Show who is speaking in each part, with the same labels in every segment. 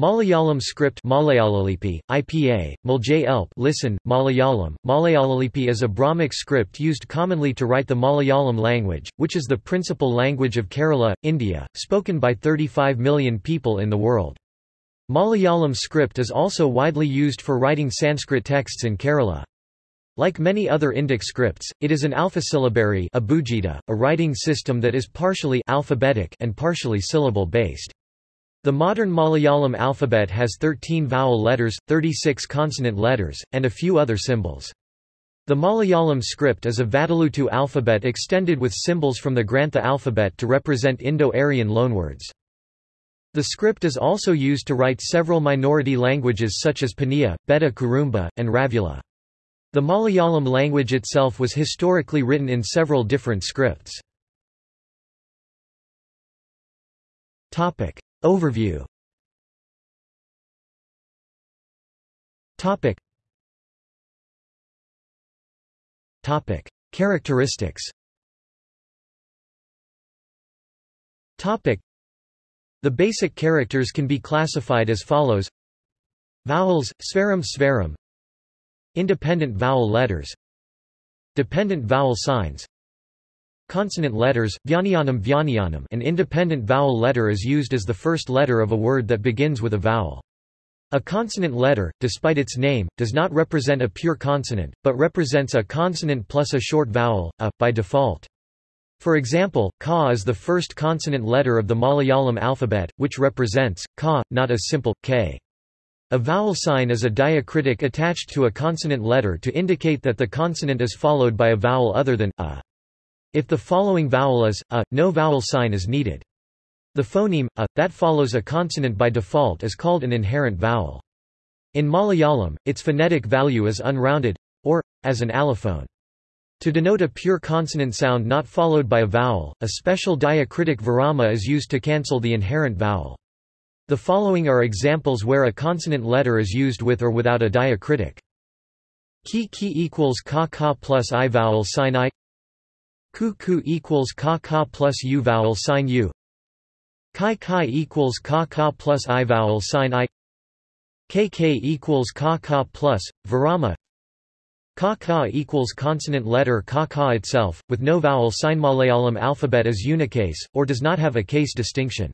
Speaker 1: Malayalam script Malayalalippi, IPA, Elp listen, Malayalam. Malayalalippi is a Brahmic script used commonly to write the Malayalam language, which is the principal language of Kerala, India, spoken by 35 million people in the world. Malayalam script is also widely used for writing Sanskrit texts in Kerala. Like many other Indic scripts, it is an alphasyllabary a writing system that is partially alphabetic and partially syllable-based. The modern Malayalam alphabet has 13 vowel letters, 36 consonant letters, and a few other symbols. The Malayalam script is a Vatteluttu alphabet extended with symbols from the Grantha alphabet to represent Indo-Aryan loanwords. The script is also used to write several minority languages such as Paniya, Betta Kurumba, and Ravula. The Malayalam language itself was historically written in several different scripts. Overview. Topic. Topic. Characteristics. Topic. The basic characters can be classified as follows. Vowels, Svaram Svaram Independent vowel letters. Dependent vowel signs Consonant letters, Vyaniyanam Vyaniyanam an independent vowel letter is used as the first letter of a word that begins with a vowel. A consonant letter, despite its name, does not represent a pure consonant, but represents a consonant plus a short vowel, a, by default. For example, ka is the first consonant letter of the Malayalam alphabet, which represents, ka, not a simple, k. A vowel sign is a diacritic attached to a consonant letter to indicate that the consonant is followed by a vowel other than, a. If the following vowel is, a, no vowel sign is needed. The phoneme, a, that follows a consonant by default is called an inherent vowel. In Malayalam, its phonetic value is unrounded, or, as an allophone. To denote a pure consonant sound not followed by a vowel, a special diacritic virama is used to cancel the inherent vowel. The following are examples where a consonant letter is used with or without a diacritic. Ki ki equals ka ka plus i vowel sign i Ku ku equals ka ka plus u vowel sign u. Kai kai equals ka ka plus i vowel sign i. Kk equals ka ka plus virama. Ka ka equals consonant letter ka ka itself, with no vowel sign. Malayalam alphabet is unicase, or does not have a case distinction.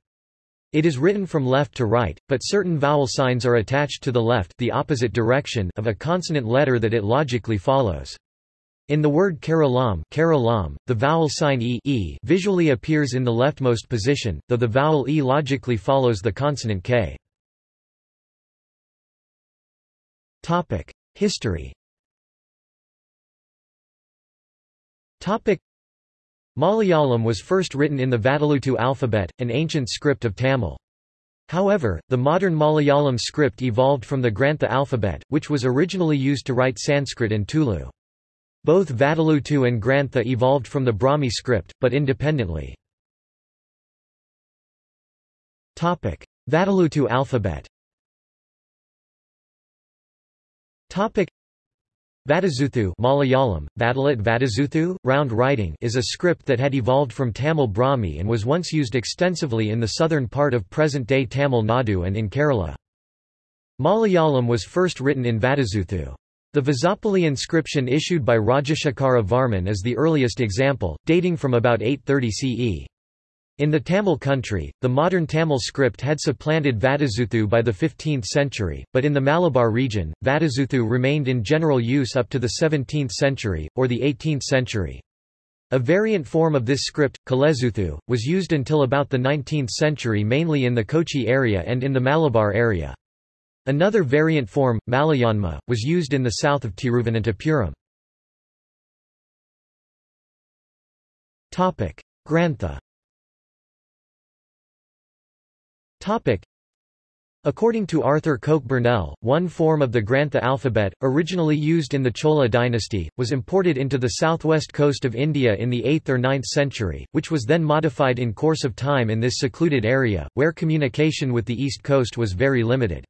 Speaker 1: It is written from left to right, but certain vowel signs are attached to the left the opposite direction of a consonant letter that it logically follows. In the word Keralam, Keralam the vowel sign e, e visually appears in the leftmost position, though the vowel e logically follows the consonant k. History Malayalam was first written in the Vatteluttu alphabet, an ancient script of Tamil. However, the modern Malayalam script evolved from the Grantha alphabet, which was originally used to write Sanskrit and Tulu. Both Vatteluttu and Grantha evolved from the Brahmi script, but independently. Vatteluttu alphabet Vatazuthu Malayalam, Vadalat Vatazuthu, round writing is a script that had evolved from Tamil Brahmi and was once used extensively in the southern part of present-day Tamil Nadu and in Kerala. Malayalam was first written in Vatazuthu. The Vazhappally inscription issued by Rajashekara Varman is the earliest example, dating from about 830 CE. In the Tamil country, the modern Tamil script had supplanted Vatazuthu by the 15th century, but in the Malabar region, Vatazuthu remained in general use up to the 17th century, or the 18th century. A variant form of this script, Kalezuthu, was used until about the 19th century mainly in the Kochi area and in the Malabar area. Another variant form, Malayanma, was used in the south of Tiruvananthapuram. Grantha According to Arthur Coke Burnell, one form of the Grantha alphabet, originally used in the Chola dynasty, was imported into the southwest coast of India in the 8th or 9th century, which was then modified in course of time in this secluded area, where communication with the east coast was very limited.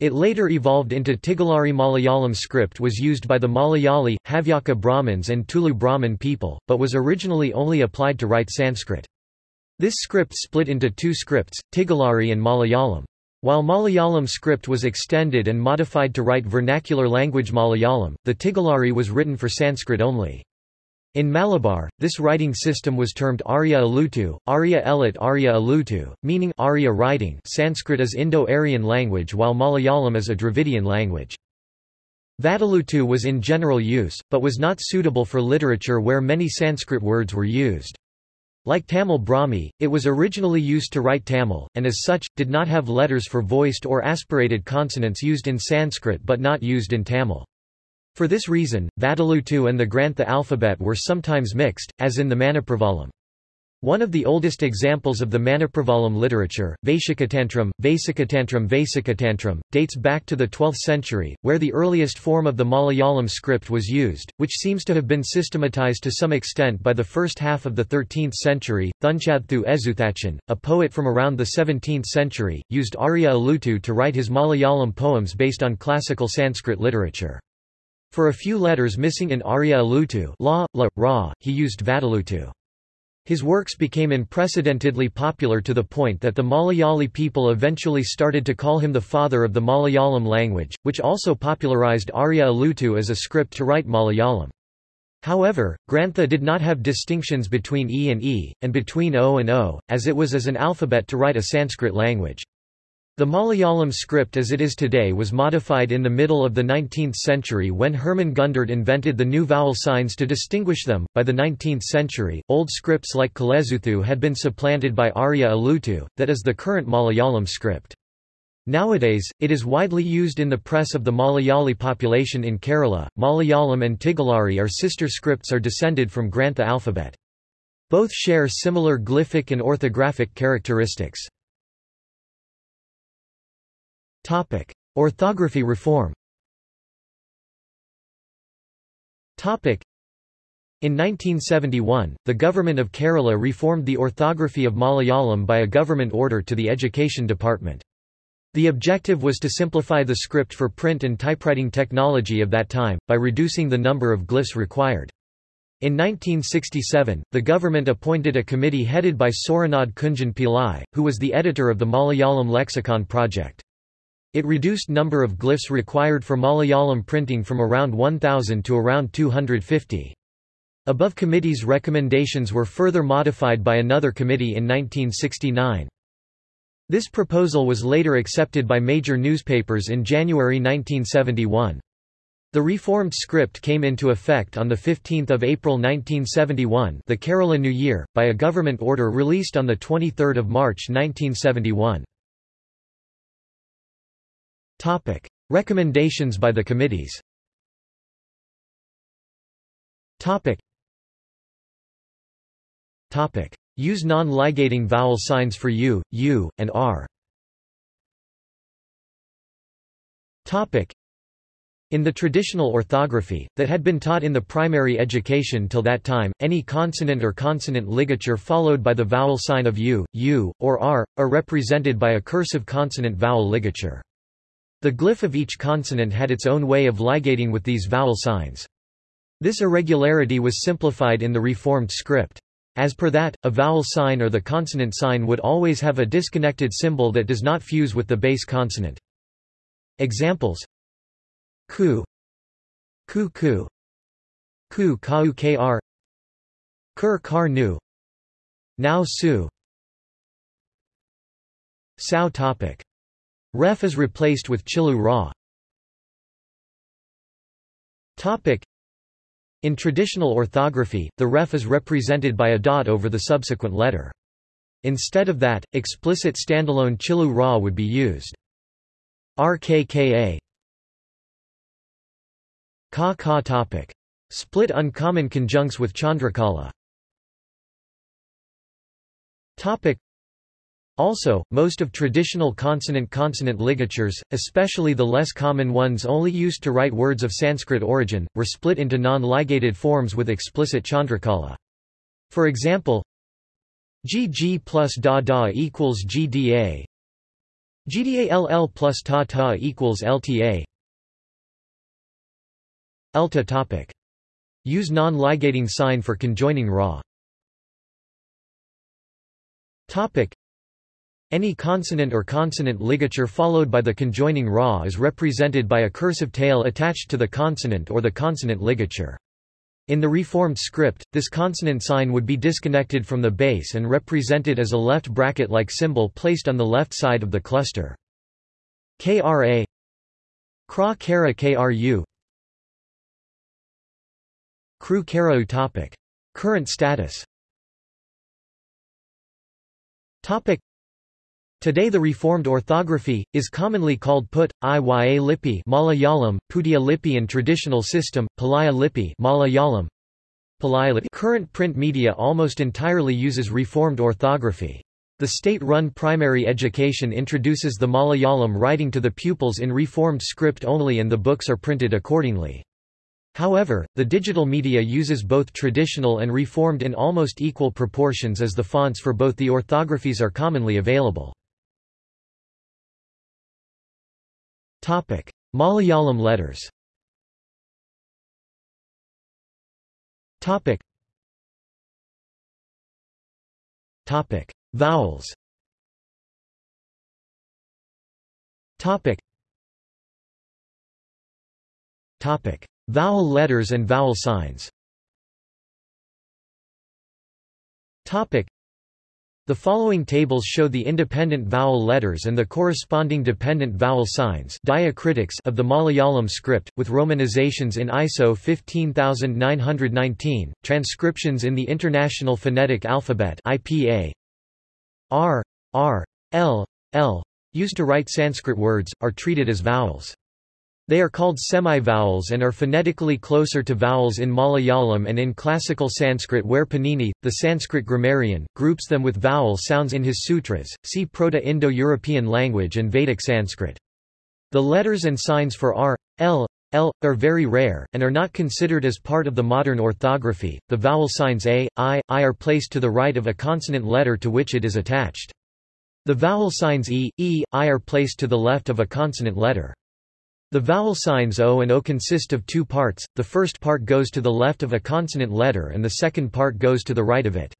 Speaker 1: It later evolved into Tigalari Malayalam script was used by the Malayali, Havyaka Brahmins and Tulu Brahmin people, but was originally only applied to write Sanskrit. This script split into two scripts, Tigalari and Malayalam. While Malayalam script was extended and modified to write vernacular language Malayalam, the Tigalari was written for Sanskrit only. In Malabar, this writing system was termed Arya Alutu, Arya Elit Arya Alutu, meaning Arya writing Sanskrit is Indo-Aryan language while Malayalam is a Dravidian language. Vadalutu was in general use, but was not suitable for literature where many Sanskrit words were used. Like Tamil Brahmi, it was originally used to write Tamil, and as such, did not have letters for voiced or aspirated consonants used in Sanskrit but not used in Tamil. For this reason, Vadalutu and the Grantha alphabet were sometimes mixed, as in the Manipravalam. One of the oldest examples of the Manipravalam literature, Vaishakatantram, Vaisakatantram Vaisakatantram, dates back to the 12th century, where the earliest form of the Malayalam script was used, which seems to have been systematized to some extent by the first half of the 13th century. Thunchaththu Ezhuthachan, a poet from around the 17th century, used Arya Alutu to write his Malayalam poems based on classical Sanskrit literature. For a few letters missing in Arya Alutu la, la, ra, he used Vadalutu. His works became unprecedentedly popular to the point that the Malayali people eventually started to call him the father of the Malayalam language, which also popularized Arya Alutu as a script to write Malayalam. However, Grantha did not have distinctions between E and E, and between O and O, as it was as an alphabet to write a Sanskrit language. The Malayalam script as it is today was modified in the middle of the 19th century when Hermann Gundert invented the new vowel signs to distinguish them. By the 19th century, old scripts like Kalezuthu had been supplanted by Arya Alutu, that is the current Malayalam script. Nowadays, it is widely used in the press of the Malayali population in Kerala. Malayalam and Tigalari are sister scripts are descended from Grantha alphabet. Both share similar glyphic and orthographic characteristics. Topic: Orthography reform. Topic: in 1971, the government of Kerala reformed the orthography of Malayalam by a government order to the Education Department. The objective was to simplify the script for print and typewriting technology of that time, by reducing the number of glyphs required. In 1967, the government appointed a committee headed by Sooranad Kunjan Pillai, who was the editor of the Malayalam Lexicon project. It reduced number of glyphs required for Malayalam printing from around 1,000 to around 250. Above committee's recommendations were further modified by another committee in 1969. This proposal was later accepted by major newspapers in January 1971. The reformed script came into effect on 15 April 1971 the Kerala New Year, by a government order released on 23 March 1971. Topic. Recommendations by the committees Topic. Topic. Use non-ligating vowel signs for U, U, and R. Topic. In the traditional orthography, that had been taught in the primary education till that time, any consonant or consonant ligature followed by the vowel sign of U, U, or R, are represented by a cursive consonant-vowel ligature. The glyph of each consonant had its own way of ligating with these vowel signs. This irregularity was simplified in the reformed script. As per that, a vowel sign or the consonant sign would always have a disconnected symbol that does not fuse with the base consonant. Examples. Ku. Ku Ku. Ku Kau Kr. Kur Kar Nu. Now Su. Sao topic Ref is replaced with Chilu Ra. Topic. In traditional orthography, the ref is represented by a dot over the subsequent letter. Instead of that, explicit standalone Chilu Ra would be used. RKKA Ka Ka topic. Split uncommon conjuncts with Chandrakala. Topic. Also, most of traditional consonant-consonant ligatures, especially the less common ones only used to write words of Sanskrit origin, were split into non-ligated forms with explicit chandrakala. For example, GG plus da da equals GDA plus ta ta equals LTA ELTA topic. Use non-ligating sign for conjoining ra. Topic. Any consonant or consonant ligature followed by the conjoining ra is represented by a cursive tail attached to the consonant or the consonant ligature. In the reformed script, this consonant sign would be disconnected from the base and represented as a left bracket-like symbol placed on the left side of the cluster. KRA Kra Kara KRU Kru Kara topic. Current status topic. Today the reformed orthography, is commonly called Put, Iya Lippi Malayalam, Pudia Lippi and traditional system, Palaya Lippi Malayalam. Current print media almost entirely uses reformed orthography. The state-run primary education introduces the Malayalam writing to the pupils in reformed script only and the books are printed accordingly. However, the digital media uses both traditional and reformed in almost equal proportions as the fonts for both the orthographies are commonly available. Topic: Malayalam letters. Topic. Topic: Vowels. Topic. Topic: Vowel letters and vowel signs. Topic. The following tables show the independent vowel letters and the corresponding dependent vowel signs diacritics of the Malayalam script, with romanizations in ISO 15919, transcriptions in the International Phonetic Alphabet IPA. R, R, L, L, used to write Sanskrit words, are treated as vowels. They are called semi-vowels and are phonetically closer to vowels in Malayalam and in classical Sanskrit where Panini, the Sanskrit grammarian, groups them with vowel sounds in his sutras, see Proto-Indo-European language and Vedic Sanskrit. The letters and signs for R, L, L, are very rare, and are not considered as part of the modern orthography. The vowel signs A, I, I are placed to the right of a consonant letter to which it is attached. The vowel signs E, E, I are placed to the left of a consonant letter. The vowel signs O and O consist of two parts, the first part goes to the left of a consonant letter and the second part goes to the right of it.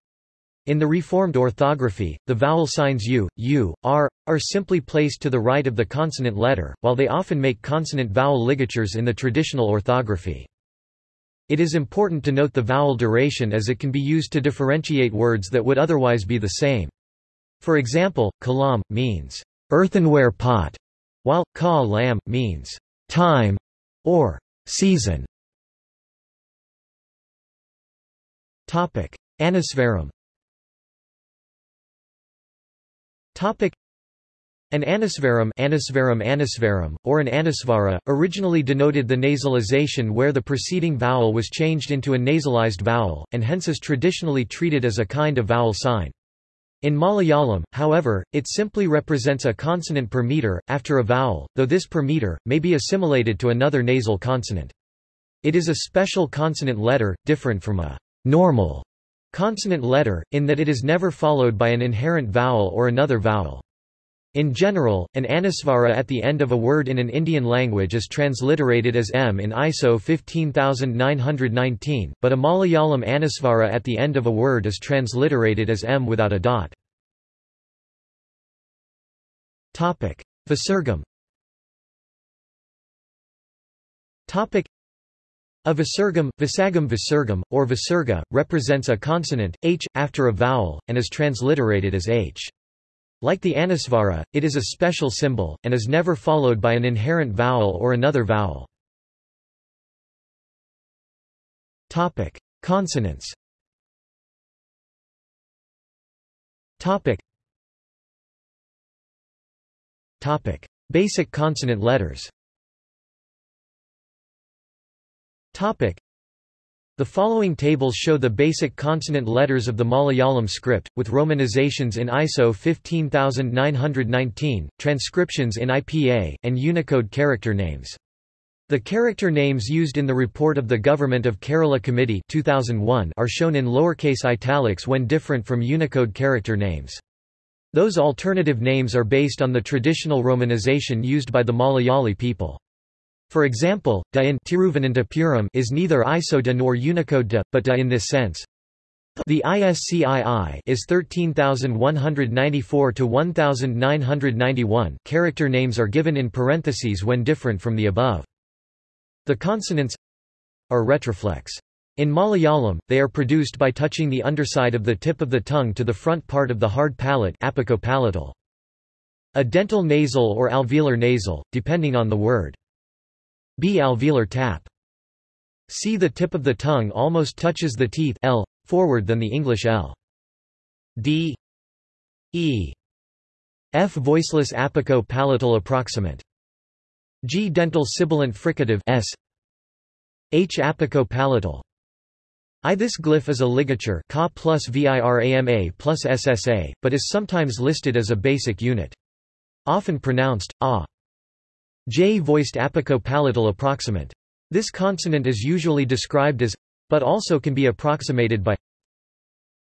Speaker 1: In the Reformed orthography, the vowel signs U, U, R, are simply placed to the right of the consonant letter, while they often make consonant-vowel ligatures in the traditional orthography. It is important to note the vowel duration as it can be used to differentiate words that would otherwise be the same. For example, kalam, means earthenware pot, while ka lam means time or season. Topic: Anusvaram. Topic: an anusvaram, anusvaram anusvaram, or an anusvara, originally denoted the nasalization where the preceding vowel was changed into a nasalized vowel, and hence is traditionally treated as a kind of vowel sign. In Malayalam, however, it simply represents a consonant per meter, after a vowel, though this per meter, may be assimilated to another nasal consonant. It is a special consonant letter, different from a normal consonant letter, in that it is never followed by an inherent vowel or another vowel. In general, an anusvara at the end of a word in an Indian language is transliterated as m in ISO 15919, but a Malayalam anusvara at the end of a word is transliterated as m without a dot. Visargam a visargam, visagam visargam, or visarga, represents a consonant, h, after a vowel, and is transliterated as h. Like the anusvara, it is a special symbol, and is never followed by an inherent vowel or another vowel. Topic. Consonants Topic. Topic. Basic consonant letters Topic. The following tables show the basic consonant letters of the Malayalam script, with romanizations in ISO 15919, transcriptions in IPA, and Unicode character names. The character names used in the report of the Government of Kerala Committee 2001 are shown in lowercase italics when different from Unicode character names. Those alternative names are based on the traditional romanization used by the Malayali people. For example, da in Tiruvananthapuram is neither ISO nor Unicode da, but da in this sense. The ISCII is 13194 to 1991. Character names are given in parentheses when different from the above. The consonants are retroflex. In Malayalam, they are produced by touching the underside of the tip of the tongue to the front part of the hard palate apicopalatal. A dental nasal or alveolar nasal, depending on the word. B alveolar tap. C the tip of the tongue almost touches the teeth L, forward than the English L. D E F voiceless apico-palatal approximant. G dental sibilant fricative S H apico-palatal. I this glyph is a ligature Ka plus VIRAMA plus SSA, but is sometimes listed as a basic unit. Often pronounced, ah. J voiced apico-palatal approximant. This consonant is usually described as but also can be approximated by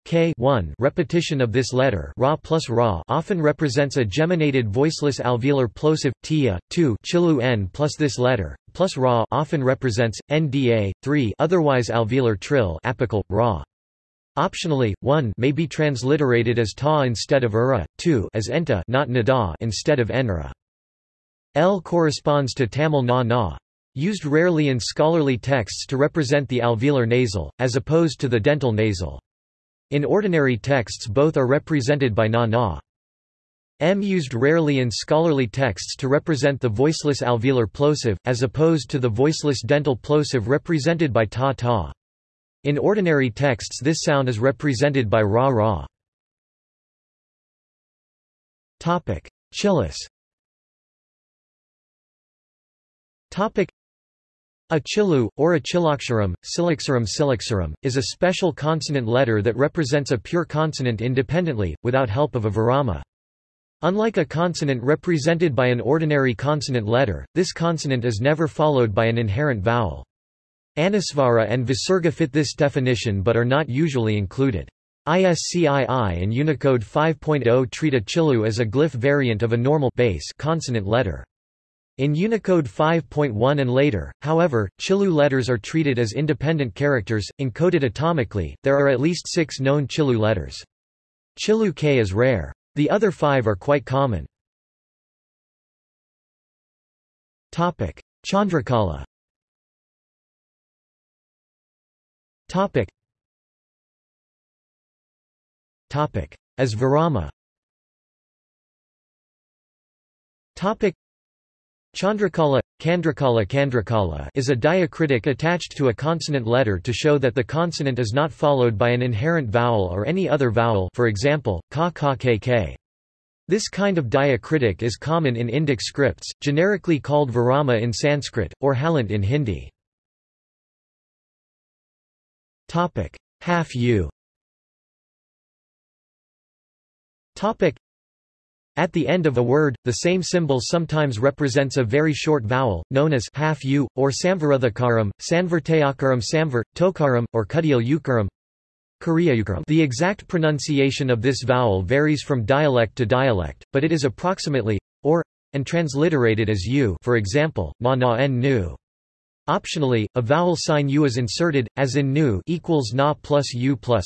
Speaker 1: k 1 repetition of this letter ra plus ra often represents a geminated voiceless alveolar plosive tia 2 chilu n plus this letter plus ra often represents nda 3 otherwise alveolar trill apical ra Optionally, 1 may be transliterated as ta instead of ura, 2 as enta not nada instead of enra. L corresponds to Tamil na na, Used rarely in scholarly texts to represent the alveolar nasal, as opposed to the dental nasal. In ordinary texts both are represented by na-na. M used rarely in scholarly texts to represent the voiceless alveolar plosive, as opposed to the voiceless dental plosive represented by ta-ta. In ordinary texts this sound is represented by ra-ra. Chillus a chilu, or a chilaksharam, silaksharam silaksharam, is a special consonant letter that represents a pure consonant independently, without help of a virama. Unlike a consonant represented by an ordinary consonant letter, this consonant is never followed by an inherent vowel. Anusvara and Visarga fit this definition but are not usually included. ISCII and Unicode 5.0 treat a chilu as a glyph variant of a normal base consonant letter. In Unicode 5.1 and later, however, Chilu letters are treated as independent characters, encoded atomically. There are at least six known Chilu letters. Chilu K is rare. The other five are quite common. Topic: Chandrakala. Topic. Topic: As Virama. Topic. Chandrakala, Kandrakala Kandrakala is a diacritic attached to a consonant letter to show that the consonant is not followed by an inherent vowel or any other vowel for example, ka ka k k. This kind of diacritic is common in Indic scripts, generically called Virama in Sanskrit, or Halant in Hindi. Half U at the end of a word, the same symbol sometimes represents a very short vowel, known as half u, or samvarudhakaram, sanvartayakaram samvar, tokaram, or kudial ukaram. The exact pronunciation of this vowel varies from dialect to dialect, but it is approximately, or, and transliterated as u for example, ma na n nu. Optionally, a vowel sign u is inserted, as in nu equals na plus u plus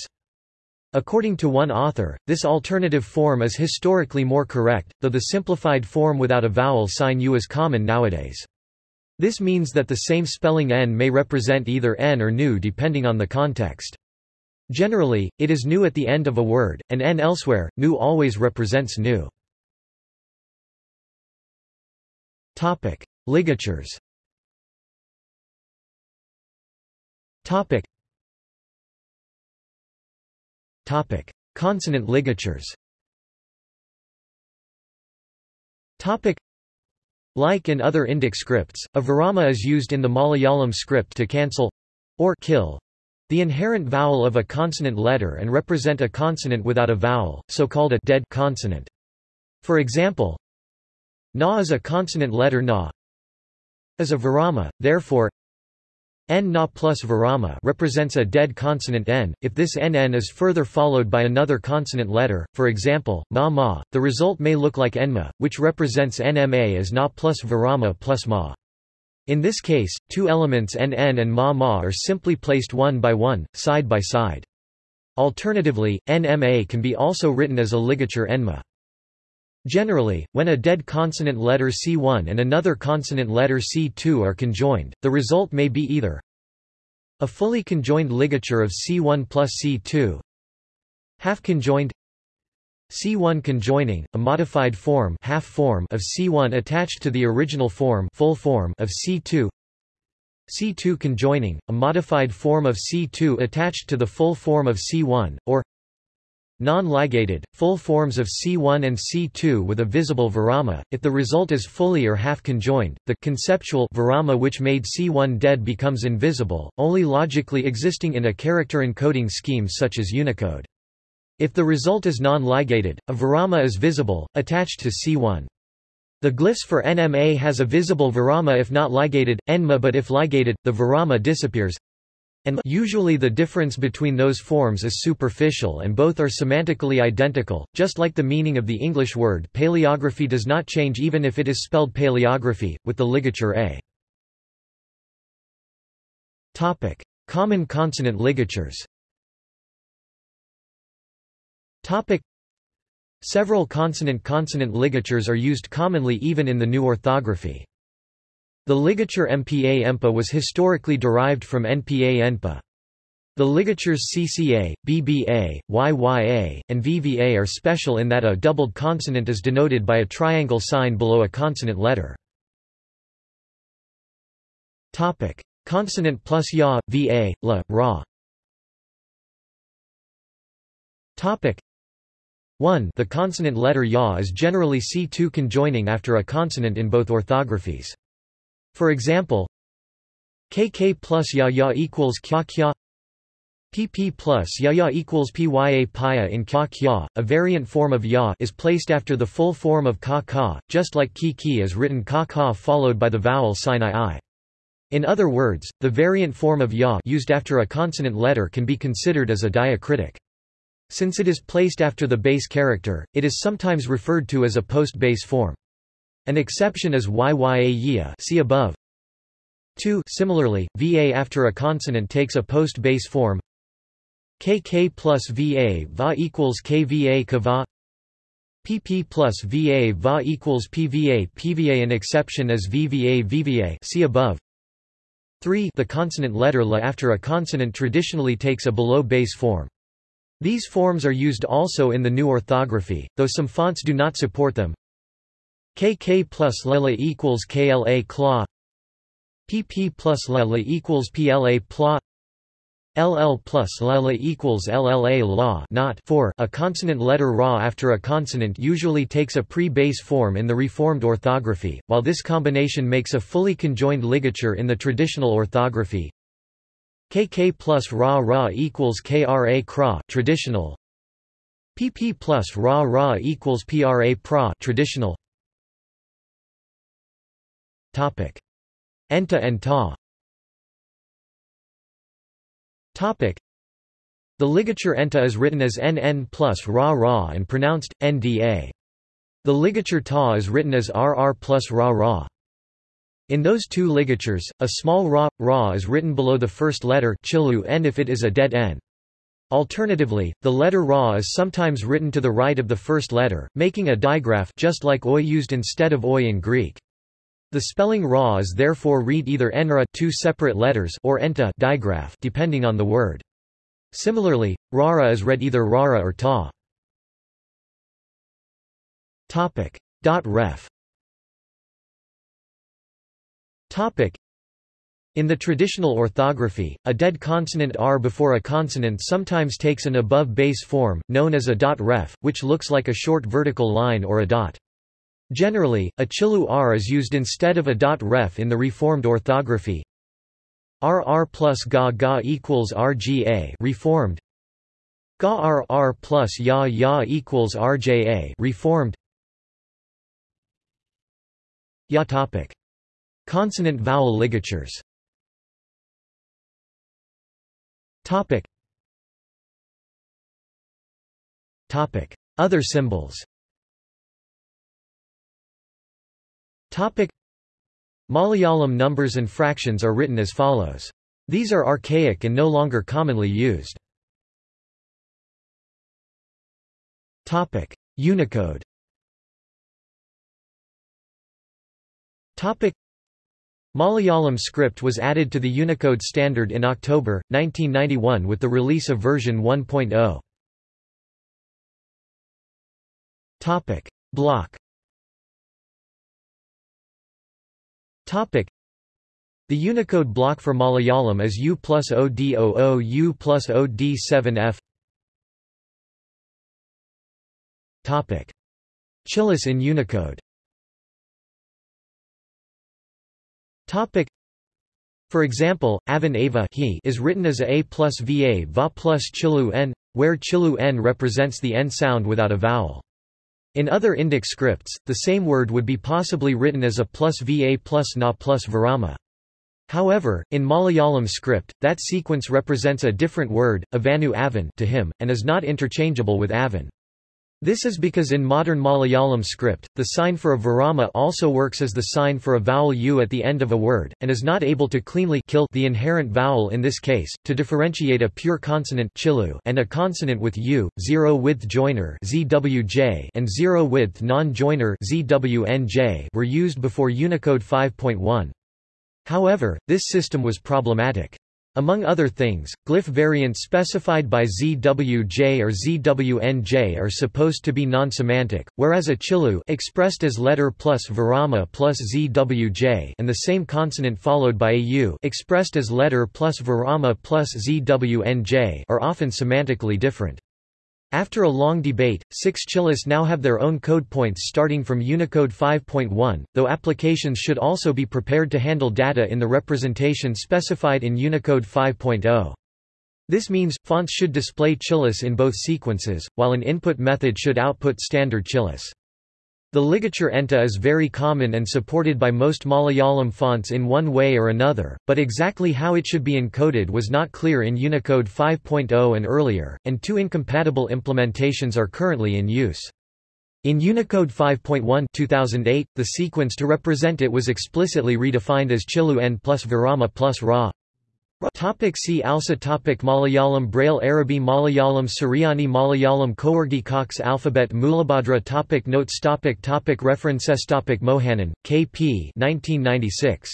Speaker 1: According to one author, this alternative form is historically more correct, though the simplified form without a vowel sign U is common nowadays. This means that the same spelling n may represent either n or nu depending on the context. Generally, it is nu at the end of a word, and n elsewhere, nu always represents nu. Ligatures Topic: Consonant ligatures. Topic: Like in other Indic scripts, a virama is used in the Malayalam script to cancel or kill the inherent vowel of a consonant letter and represent a consonant without a vowel, so called a dead consonant. For example, na is a consonant letter na is a virama, therefore N na plus virama represents a dead consonant n. If this nn is further followed by another consonant letter, for example, ma ma, the result may look like enma, which represents nma as na plus virama plus ma. In this case, two elements nn and ma ma are simply placed one by one, side by side. Alternatively, NMA can be also written as a ligature enma. Generally, when a dead consonant letter C1 and another consonant letter C2 are conjoined, the result may be either a fully conjoined ligature of C1 plus C2 half conjoined C1 conjoining, a modified form, half form of C1 attached to the original form, full form of C2 C2 conjoining, a modified form of C2 attached to the full form of C1, or non-ligated, full forms of C1 and C2 with a visible virama, if the result is fully or half conjoined, the conceptual virama which made C1 dead becomes invisible, only logically existing in a character encoding scheme such as Unicode. If the result is non-ligated, a virama is visible, attached to C1. The glyphs for NMA has a visible virama if not ligated, NMA but if ligated, the virama disappears and usually the difference between those forms is superficial and both are semantically identical, just like the meaning of the English word paleography does not change even if it is spelled paleography, with the ligature a. Topic. Common consonant ligatures Topic. Several consonant-consonant ligatures are used commonly even in the new orthography. The ligature MPA-EMPA was historically derived from NPA-ENPA. The ligatures CCA, BBA, YYA, and VVA are special in that a doubled consonant is denoted by a triangle sign below a consonant letter. Topic: Consonant plus ya, va, la, ra. Topic: 1. The consonant letter ya is generally C2 conjoining after a consonant in both orthographies. For example, kk plus ya ya equals kya kya pp plus ya ya equals pya pya in kya kya, a variant form of ya is placed after the full form of ka ka, just like ki ki is written ka ka followed by the vowel sign i i. In other words, the variant form of ya used after a consonant letter can be considered as a diacritic. Since it is placed after the base character, it is sometimes referred to as a post-base form. An exception is YYA see above. 2 Similarly, VA after a consonant takes a post-base form KK plus VA VA equals KVA KVA PP plus VA VA equals PVA PVA An exception is VVA VVA see above 3 The consonant letter LA after a consonant traditionally takes a below base form. These forms are used also in the new orthography, though some fonts do not support them. KK plus Lela equals KLA claw. PP plus Lela equals PLA plot LL plus Lela equals LLA law not for. A consonant letter ra after a consonant usually takes a pre-base form in the reformed orthography, while this combination makes a fully conjoined ligature in the traditional orthography. KK plus ra ra equals KRA kra traditional. PP plus ra ra equals PRA pra traditional Topic. Enta and ta Topic. The ligature enta is written as nn plus ra ra and pronounced, nda. The ligature ta is written as rr plus ra ra. In those two ligatures, a small ra, ra is written below the first letter chilu n if it is a dead n. Alternatively, the letter ra is sometimes written to the right of the first letter, making a digraph just like oi used instead of oi in Greek. The spelling ra is therefore read either enra two separate letters or enta digraph depending on the word. Similarly, rara is read either rara or ta. Topic. Ref. Topic. In the traditional orthography, a dead consonant r before a consonant sometimes takes an above base form, known as a dot ref, which looks like a short vertical line or a dot. Generally, a chilu r is used instead of a dot ref in the reformed orthography. RR plus ga ga equals RGA reformed. Ga RR plus ya ya equals RJA reformed. Ya topic. Consonant vowel ligatures. Topic. Topic. Other symbols Topic Malayalam numbers and fractions are written as follows. These are archaic and no longer commonly used. Topic: Unicode. Topic: Malayalam script was added to the Unicode standard in October 1991 with the release of version 1.0. Topic: Block. Topic: The Unicode block for Malayalam is U plus OD00 U plus OD7F. Topic: Chilis in Unicode. Topic. For example, Avan Ava he is written as a, plus va va plus chilu n, where chilu n represents the n sound without a vowel. In other Indic scripts, the same word would be possibly written as a plus va plus na plus virama. However, in Malayalam script, that sequence represents a different word, avanu avan to him, and is not interchangeable with avan. This is because in modern Malayalam script, the sign for a virama also works as the sign for a vowel u at the end of a word, and is not able to cleanly kill the inherent vowel in this case, to differentiate a pure consonant chilu and a consonant with u, zero-width joiner zwj and zero-width non-joiner zwnj were used before Unicode 5.1. However, this system was problematic. Among other things, glyph variants specified by ZWJ or ZWNJ are supposed to be non-semantic, whereas a chilu expressed as letter plus virama plus ZWJ and the same consonant followed by a u expressed as letter plus virama plus ZWNJ are often semantically different. After a long debate, six Chilis now have their own code points starting from Unicode 5.1, though applications should also be prepared to handle data in the representation specified in Unicode 5.0. This means, fonts should display Chilis in both sequences, while an input method should output standard Chilis. The ligature enta is very common and supported by most Malayalam fonts in one way or another, but exactly how it should be encoded was not clear in Unicode 5.0 and earlier, and two incompatible implementations are currently in use. In Unicode 5.1 2008, the sequence to represent it was explicitly redefined as Chilu n plus Virama plus Ra. Topic see also topic Malayalam Braille Arabi Malayalam Suryani Malayalam Kawargi Cox Alphabet Mulabhadra topic Notes topic topic References topic Mohanan, K.P. 1996.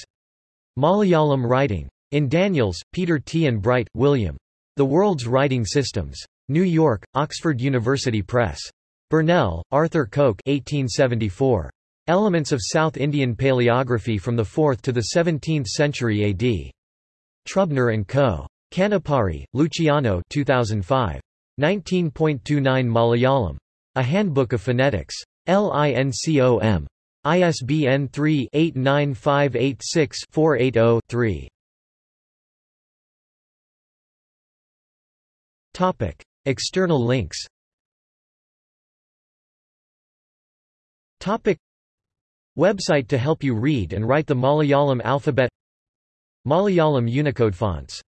Speaker 1: Malayalam Writing. In Daniels, Peter T. and Bright, William. The World's Writing Systems. New York, Oxford University Press. Burnell, Arthur Coke 1874. Elements of South Indian Paleography from the 4th to the 17th century AD. Trubner and Co. Canepari, Luciano 2005. 19.29 Malayalam. A Handbook of Phonetics. LINCOM. ISBN 3-89586-480-3. External links Topic Website to help you read and write the Malayalam alphabet Malayalam Unicode fonts